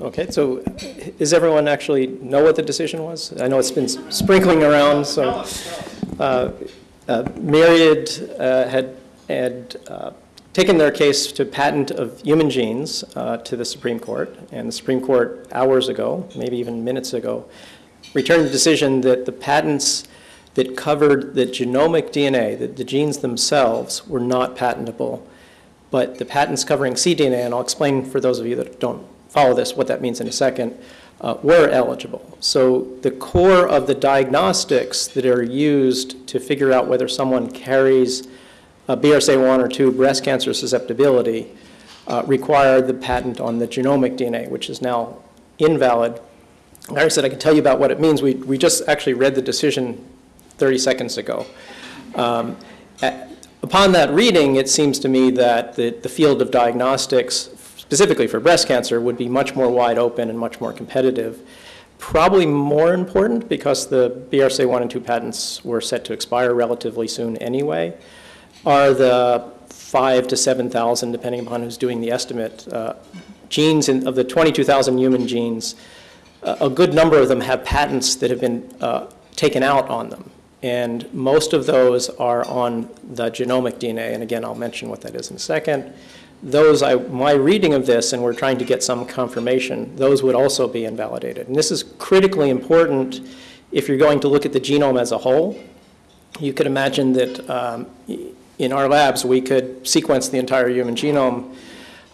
Okay, so does everyone actually know what the decision was? I know it's been sprinkling around, so. uh, uh, Myriad uh, had, had uh, taken their case to patent of human genes uh, to the Supreme Court, and the Supreme Court hours ago, maybe even minutes ago, returned the decision that the patents that covered the genomic DNA, the, the genes themselves, were not patentable. But the patents covering cDNA, and I'll explain for those of you that don't follow this what that means in a second, uh, were eligible. So the core of the diagnostics that are used to figure out whether someone carries a BRCA1 or 2 breast cancer susceptibility uh, require the patent on the genomic DNA, which is now invalid. Like I said, I can tell you about what it means. We, we just actually read the decision 30 seconds ago. Um, at, upon that reading, it seems to me that the, the field of diagnostics specifically for breast cancer, would be much more wide open and much more competitive. Probably more important because the BRCA1 and 2 patents were set to expire relatively soon anyway, are the five to 7,000, depending upon who's doing the estimate, uh, genes in, of the 22,000 human genes. Uh, a good number of them have patents that have been uh, taken out on them. And most of those are on the genomic DNA. And again, I'll mention what that is in a second those, I, my reading of this, and we're trying to get some confirmation, those would also be invalidated. And this is critically important if you're going to look at the genome as a whole. You could imagine that um, in our labs, we could sequence the entire human genome,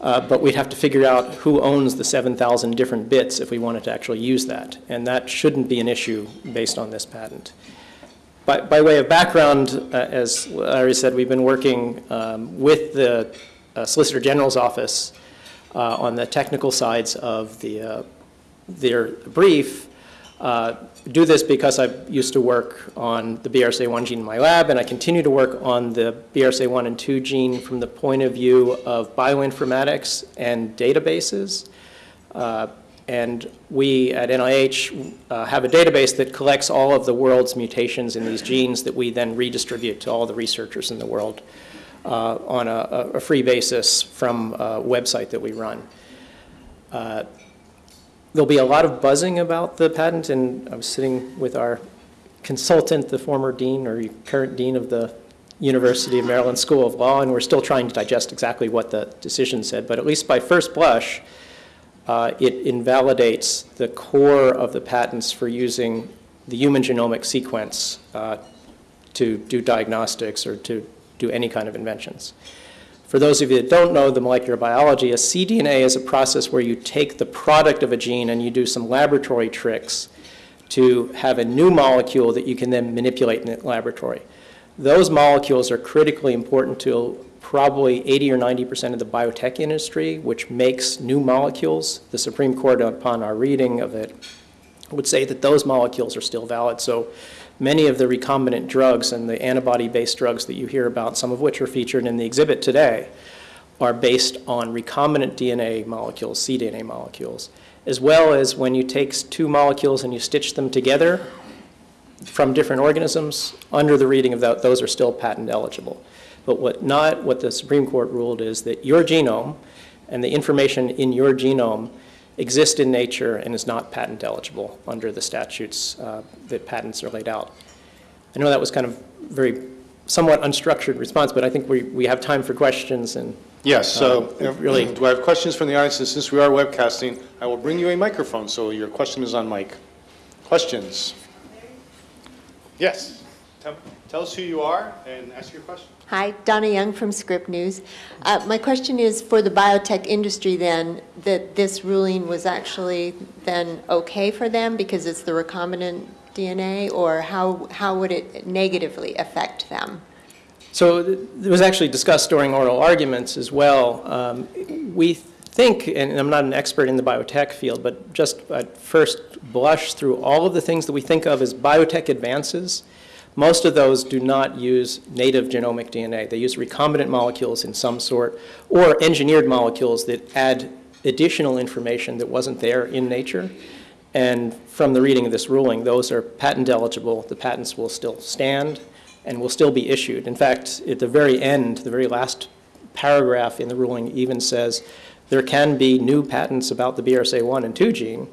uh, but we'd have to figure out who owns the 7,000 different bits if we wanted to actually use that. And that shouldn't be an issue based on this patent. By, by way of background, uh, as Larry said, we've been working um, with the Solicitor General's office uh, on the technical sides of the, uh, their brief. Uh, do this because I used to work on the BRCA1 gene in my lab, and I continue to work on the BRCA1 and 2 gene from the point of view of bioinformatics and databases. Uh, and we at NIH uh, have a database that collects all of the world's mutations in these genes that we then redistribute to all the researchers in the world uh, on a, a, free basis from a website that we run. Uh, there'll be a lot of buzzing about the patent, and I was sitting with our consultant, the former dean or current dean of the University of Maryland School of Law, and we're still trying to digest exactly what the decision said, but at least by first blush, uh, it invalidates the core of the patents for using the human genomic sequence uh, to do diagnostics or to do any kind of inventions. For those of you that don't know the molecular biology, a cDNA is a process where you take the product of a gene and you do some laboratory tricks to have a new molecule that you can then manipulate in the laboratory. Those molecules are critically important to probably 80 or 90% of the biotech industry, which makes new molecules. The Supreme Court, upon our reading of it, would say that those molecules are still valid. So many of the recombinant drugs and the antibody-based drugs that you hear about, some of which are featured in the exhibit today, are based on recombinant DNA molecules, cDNA molecules, as well as when you take two molecules and you stitch them together from different organisms, under the reading of that, those are still patent eligible. But what not what the Supreme Court ruled is that your genome and the information in your genome exist in nature and is not patent eligible under the statutes uh, that patents are laid out. I know that was kind of very somewhat unstructured response, but I think we, we have time for questions and Yes, so uh, really. do I have questions from the audience? And since we are webcasting, I will bring you a microphone so your question is on mic. Questions? Yes. Tell, tell us who you are and ask your question. Hi, Donna Young from Scrip News. Uh, my question is for the biotech industry then, that this ruling was actually then okay for them because it's the recombinant DNA, or how, how would it negatively affect them? So it was actually discussed during oral arguments as well. Um, we think, and I'm not an expert in the biotech field, but just at first blush through all of the things that we think of as biotech advances, most of those do not use native genomic DNA. They use recombinant molecules in some sort or engineered molecules that add additional information that wasn't there in nature. And from the reading of this ruling, those are patent eligible. The patents will still stand and will still be issued. In fact, at the very end, the very last paragraph in the ruling even says there can be new patents about the BRCA1 and 2 gene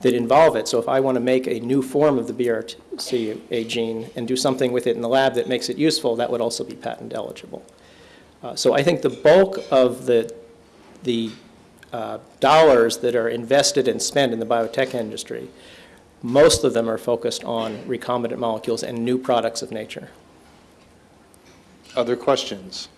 that involve it. So if I want to make a new form of the BRCA gene and do something with it in the lab that makes it useful, that would also be patent eligible. Uh, So I think the bulk of the, the uh, dollars that are invested and spent in the biotech industry, most of them are focused on recombinant molecules and new products of nature. Other questions?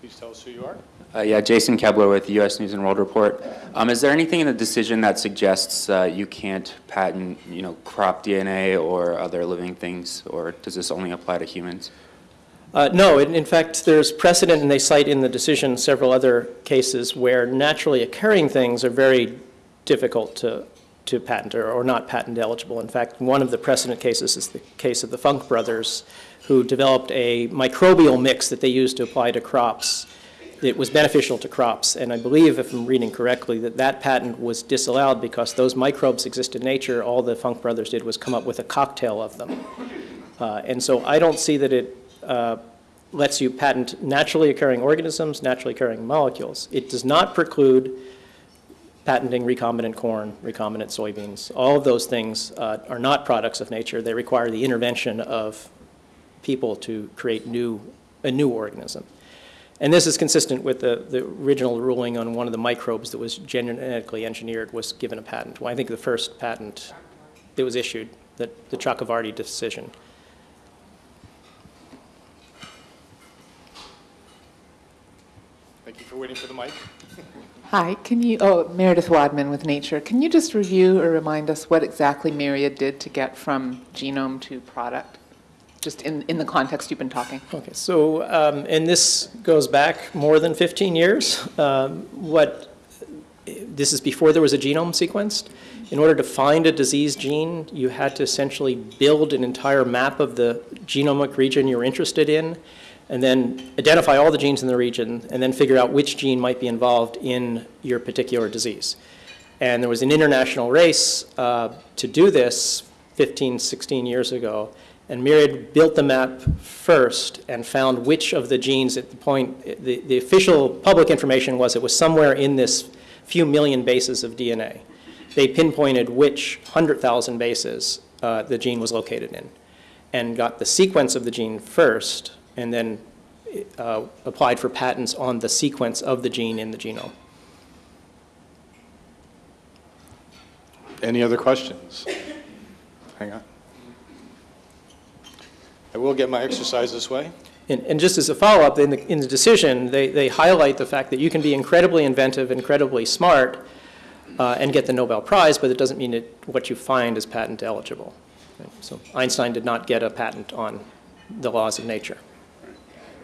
Please tell us who you are. Uh, Yeah, Jason Koebler with U.S. News and World Report. Um, Is there anything in the decision that suggests uh, you can't patent, you know, crop DNA or other living things, or does this only apply to humans? Uh, No, in in fact, there's precedent, and they cite in the decision several other cases where naturally occurring things are very difficult to, to patent or, or not patent eligible. In fact, one of the precedent cases is the case of the Funk brothers, who developed a microbial mix that they used to apply to crops. It was beneficial to crops, and I believe, if I'm reading correctly, that that patent was disallowed because those microbes exist in nature. All the Funk brothers did was come up with a cocktail of them. Uh, And so I don't see that it uh, lets you patent naturally occurring organisms, naturally occurring molecules. It does not preclude patenting recombinant corn, recombinant soybeans. All of those things uh, are not products of nature. They require the intervention of people to create new, a new organism. And this is consistent with the, the original ruling on one of the microbes that was genetically engineered was given a patent. Well, I think the first patent that was issued, the, the Chakrabarty decision. Thank you for waiting for the mic. Hi, can you, oh, Meredith Wadman with Nature. Can you just review or remind us what exactly Myriad did to get from genome to product? Just in, in the context you've been talking. Okay, so, um, and this goes back more than 15 years. Um, What, this is before there was a genome sequenced. In order to find a disease gene, you had to essentially build an entire map of the genomic region you're interested in, and then identify all the genes in the region, and then figure out which gene might be involved in your particular disease. And there was an international race uh, to do this 15, 16 years ago, and Myriad built the map first and found which of the genes at the point, the, the official public information was it was somewhere in this few million bases of DNA. They pinpointed which 100,000 bases uh, the gene was located in and got the sequence of the gene first and then uh, applied for patents on the sequence of the gene in the genome. Any other questions? Hang on. I will get my exercise this way. And, and just as a follow-up, in the, in the decision, they, they highlight the fact that you can be incredibly inventive, incredibly smart, uh, and get the Nobel Prize, but it doesn't mean it, what you find is patent eligible. So Einstein did not get a patent on the laws of nature.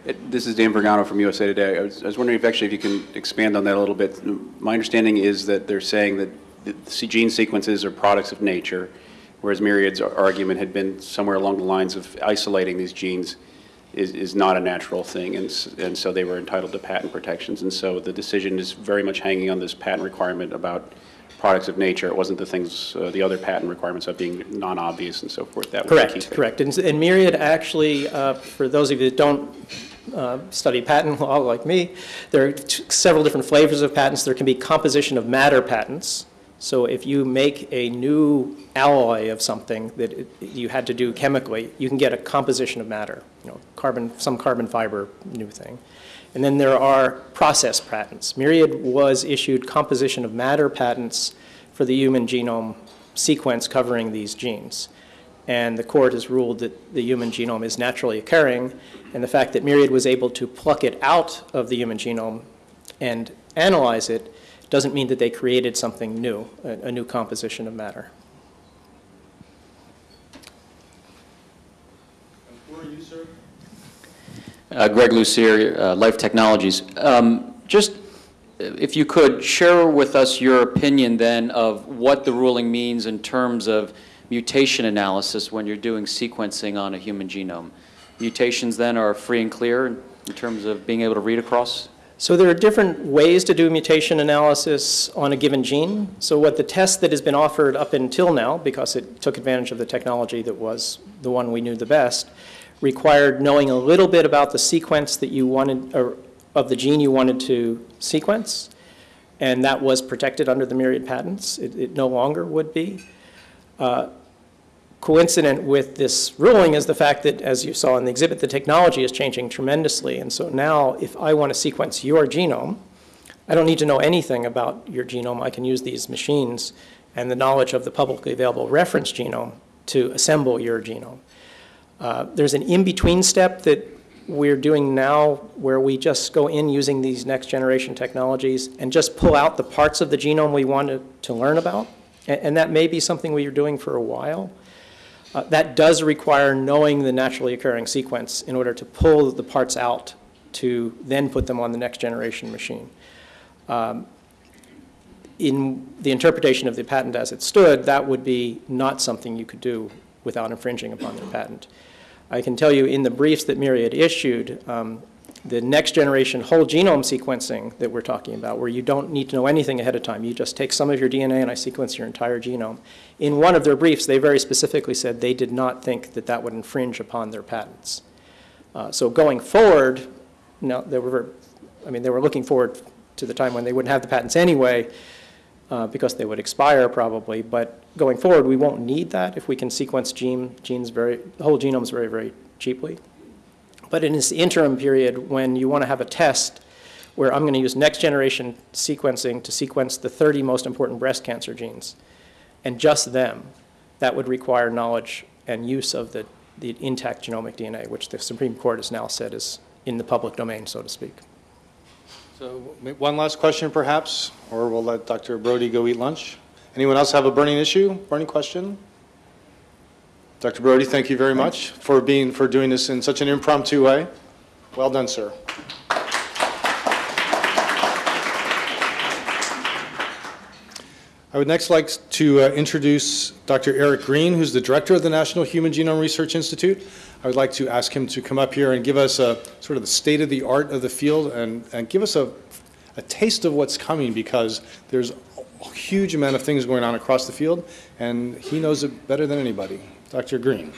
It- This is Dan Vergano from USA Today. I was I was wondering if actually if you can expand on that a little bit. My understanding is that they're saying that the gene sequences are products of nature, whereas Myriad's argument had been somewhere along the lines of isolating these genes is is not a natural thing, and and so they were entitled to patent protections. And so the decision is very much hanging on this patent requirement about products of nature. It wasn't the things, uh, the other patent requirements of being non-obvious and so forth. That was key Correct, correct. And, and Myriad actually, uh, for those of you that don't uh, study patent law like me, there are several different flavors of patents. There can be composition of matter patents. So if you make a new alloy of something that it- you had to do chemically, you can get a composition of matter, you know, carbon, some carbon fiber new thing. And then there are process patents. Myriad was issued composition of matter patents for the human genome sequence covering these genes. And the court has ruled that the human genome is naturally occurring, and the fact that Myriad was able to pluck it out of the human genome and analyze it doesn't mean that they created something new, a, a new composition of matter. Who are you, sir? Uh, Greg Lucier, uh, Life Technologies. Um, Just, uh, if you could, share with us your opinion then of what the ruling means in terms of mutation analysis when you're doing sequencing on a human genome. Mutations then are free and clear in terms of being able to read across? So there are different ways to do mutation analysis on a given gene. So what the test that has been offered up until now, because it took advantage of the technology that was the one we knew the best, required knowing a little bit about the sequence that you wanted, or of the gene you wanted to sequence, and that was protected under the myriad patents. It, it no longer would be. Uh, Coincident with this ruling is the fact that, as you saw in the exhibit, the technology is changing tremendously. And so now, if I want to sequence your genome, I don't need to know anything about your genome. I can use these machines and the knowledge of the publicly available reference genome to assemble your genome. Uh, There's an in-between step that we're doing now where we just go in using these next-generation technologies and just pull out the parts of the genome we want to, learn about. A- And, that may be something we are doing for a while. Uh, That does require knowing the naturally occurring sequence in order to pull the parts out to then put them on the next-generation machine. Um, In the interpretation of the patent as it stood, that would be not something you could do without infringing upon their patent. I can tell you in the briefs that Myriad issued, um, the next-generation whole genome sequencing that we're talking about, where you don't need to know anything ahead of time, you just take some of your DNA and I sequence your entire genome. In one of their briefs, they very specifically said they did not think that that would infringe upon their patents. Uh, So going forward, no, they were, I mean, they were looking forward to the time when they wouldn't have the patents anyway, uh, because they would expire probably, but going forward, we won't need that if we can sequence gene, genes very, whole genomes very, very cheaply. But in this interim period, when you want to have a test where I'm going to use next-generation sequencing to sequence the 30 most important breast cancer genes, and just them, that would require knowledge and use of the, the intact genomic DNA, which the Supreme Court has now said is in the public domain, so to speak. So one last question perhaps, or we'll let Dr. Brody go eat lunch. Anyone else have a burning issue, burning question? Dr. Brody, thank you very much for being, for doing this in such an impromptu way. Well done, sir. I would next like to uh, introduce Dr. Eric Green, who's the director of the National Human Genome Research Institute. I would like to ask him to come up here and give us a sort of the state of the art of the field and, and give us a, a taste of what's coming because there's a huge amount of things going on across the field and he knows it better than anybody. Dr. Green.